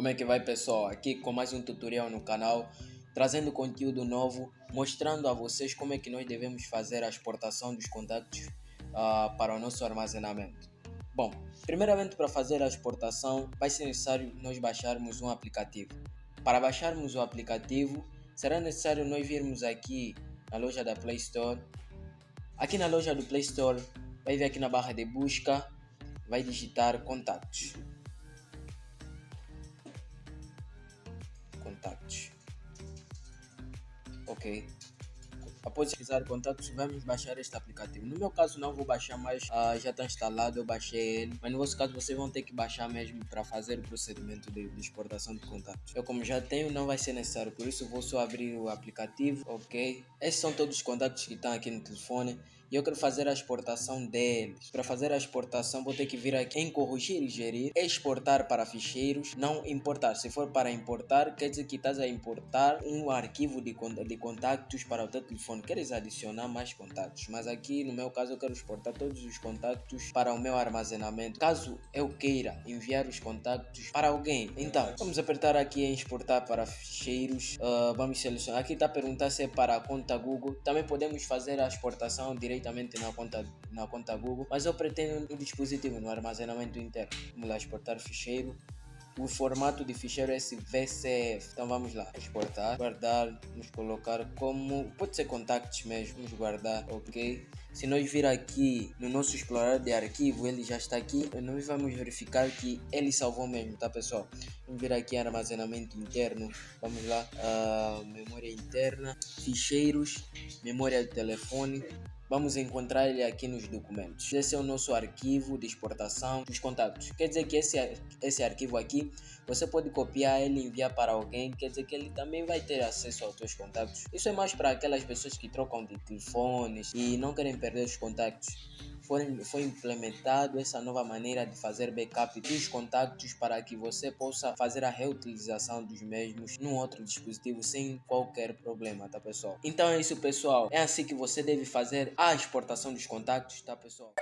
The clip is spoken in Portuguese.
Como é que vai pessoal? Aqui com mais um tutorial no canal, trazendo conteúdo novo, mostrando a vocês como é que nós devemos fazer a exportação dos contatos uh, para o nosso armazenamento. Bom, primeiramente para fazer a exportação vai ser necessário nós baixarmos um aplicativo. Para baixarmos o aplicativo, será necessário nós virmos aqui na loja da Play Store. Aqui na loja do Play Store, vai vir aqui na barra de busca, vai digitar contatos. contatos. Ok. Após pesquisar contatos, vamos baixar este aplicativo. No meu caso, não vou baixar mais, uh, já está instalado, eu baixei ele. Mas no vosso caso, vocês vão ter que baixar mesmo para fazer o procedimento de, de, exportação de contatos. Eu, como já tenho, não vai ser necessário, por isso vou só abrir o aplicativo. Ok. Esses são todos os contatos que estão aqui no telefone e eu quero fazer a exportação deles. Para fazer a exportação vou ter que vir aqui em corrigir e gerir, exportar para ficheiros, não importar. Se for para importar, quer dizer que estás a importar um arquivo de, de contactos para o teu telefone. Queres adicionar mais contatos, mas aqui no meu caso eu quero exportar todos os contactos para o meu armazenamento. Caso eu queira enviar os contactos para alguém, então vamos apertar aqui em exportar para ficheiros. Uh, vamos selecionar. Aqui está a perguntar se é para a conta Google. Também podemos fazer a exportação direto na conta, na conta Google, mas eu pretendo um dispositivo no armazenamento interno. Vamos lá exportar ficheiro. O formato de ficheiro é esse VCF. Então vamos lá, exportar, guardar, vamos colocar como, pode ser contactos mesmo, vamos guardar, ok? Se nós vir aqui no nosso explorador de arquivo, ele já está aqui, nós vamos verificar que ele salvou mesmo, tá pessoal? Vamos vir aqui armazenamento interno, vamos lá, uh, memória interna, ficheiros, memória de telefone, vamos encontrar ele aqui nos documentos. Esse é o nosso arquivo de exportação dos contatos. Quer dizer que esse, esse arquivo aqui, você pode copiar ele e enviar para alguém, quer dizer que ele também vai ter acesso aos seus contatos. Isso é mais para aquelas pessoas que trocam de telefones e não querem perder os contatos foi, foi implementado essa nova maneira de fazer backup dos contatos para que você possa fazer a reutilização dos mesmos num outro dispositivo sem qualquer problema, tá pessoal? Então é isso pessoal, é assim que você deve fazer a exportação dos contatos, tá pessoal?